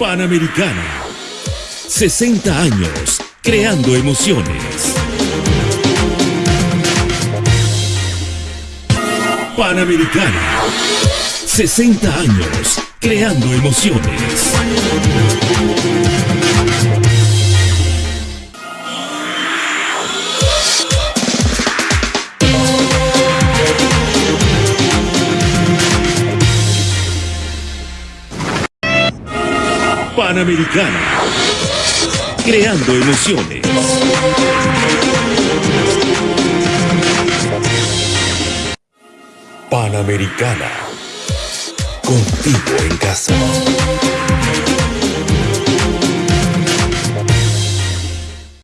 Panamericana. 60 años creando emociones. Panamericana. 60 años creando emociones. Panamericana. Creando emociones. Panamericana. Contigo en casa.